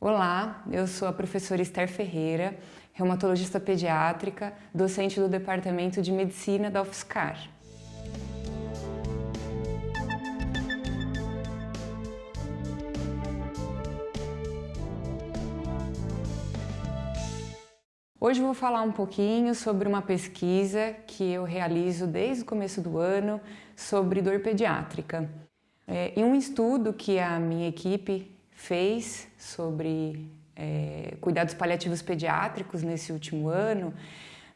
Olá, eu sou a professora Esther Ferreira, reumatologista pediátrica, docente do Departamento de Medicina da UFSCar. Hoje vou falar um pouquinho sobre uma pesquisa que eu realizo desde o começo do ano sobre dor pediátrica. É, em um estudo que a minha equipe fez sobre é, cuidados paliativos pediátricos nesse último ano,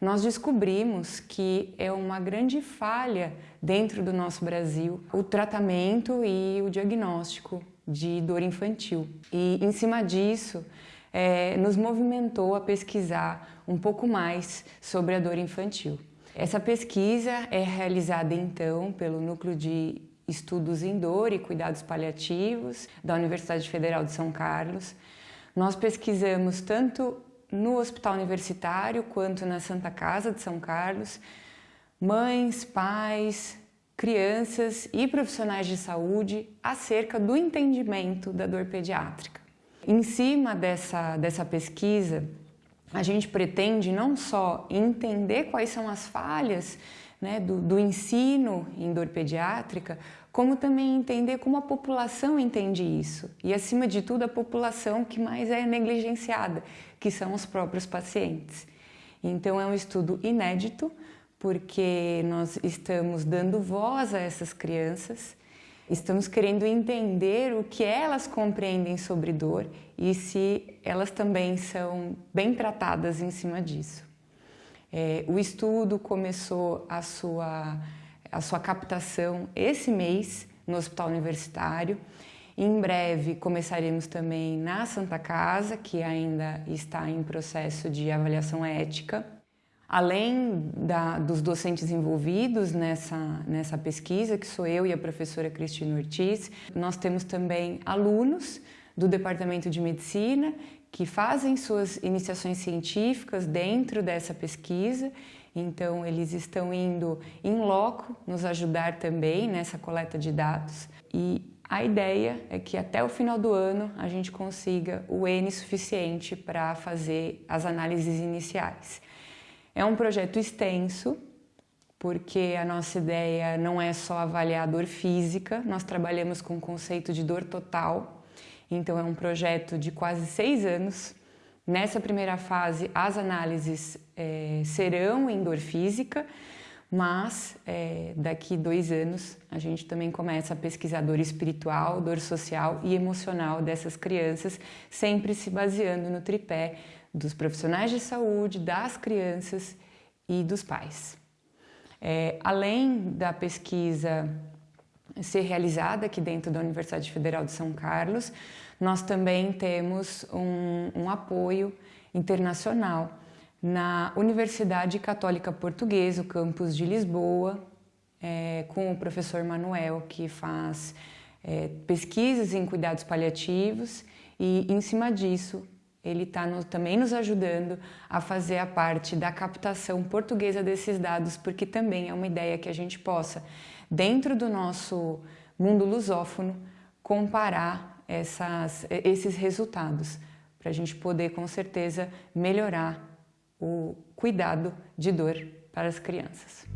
nós descobrimos que é uma grande falha dentro do nosso Brasil o tratamento e o diagnóstico de dor infantil. E em cima disso, é, nos movimentou a pesquisar um pouco mais sobre a dor infantil. Essa pesquisa é realizada então pelo Núcleo de Estudos em Dor e Cuidados Paliativos da Universidade Federal de São Carlos. Nós pesquisamos tanto no Hospital Universitário quanto na Santa Casa de São Carlos, mães, pais, crianças e profissionais de saúde acerca do entendimento da dor pediátrica. Em cima dessa, dessa pesquisa, a gente pretende não só entender quais são as falhas né, do, do, ensino em dor pediátrica, como também entender como a população entende isso. E, acima de tudo, a população que mais é negligenciada, que são os próprios pacientes. Então, é um estudo inédito, porque nós estamos dando voz a essas crianças Estamos querendo entender o que elas compreendem sobre dor e se elas também são bem tratadas em cima disso. É, o estudo começou a sua, a sua captação esse mês no Hospital Universitário. Em breve começaremos também na Santa Casa, que ainda está em processo de avaliação ética. Além da, dos docentes envolvidos nessa, nessa pesquisa, que sou eu e a professora Cristina Ortiz, nós temos também alunos do Departamento de Medicina que fazem suas iniciações científicas dentro dessa pesquisa, então eles estão indo em loco nos ajudar também nessa coleta de dados. E a ideia é que até o final do ano a gente consiga o N suficiente para fazer as análises iniciais. É um projeto extenso, porque a nossa ideia não é só avaliar a dor física, nós trabalhamos com o conceito de dor total, então é um projeto de quase seis anos. Nessa primeira fase, as análises é, serão em dor física, mas é, daqui dois anos a gente também começa a pesquisar dor espiritual, dor social e emocional dessas crianças, sempre se baseando no tripé dos profissionais de saúde, das crianças e dos pais. É, além da pesquisa ser realizada aqui dentro da Universidade Federal de São Carlos, nós também temos um, um apoio internacional na Universidade Católica Portuguesa, o campus de Lisboa, é, com o professor Manuel, que faz é, pesquisas em cuidados paliativos. E, em cima disso, ele está no, também nos ajudando a fazer a parte da captação portuguesa desses dados, porque também é uma ideia que a gente possa, dentro do nosso mundo lusófono, comparar essas, esses resultados, para a gente poder, com certeza, melhorar o cuidado de dor para as crianças.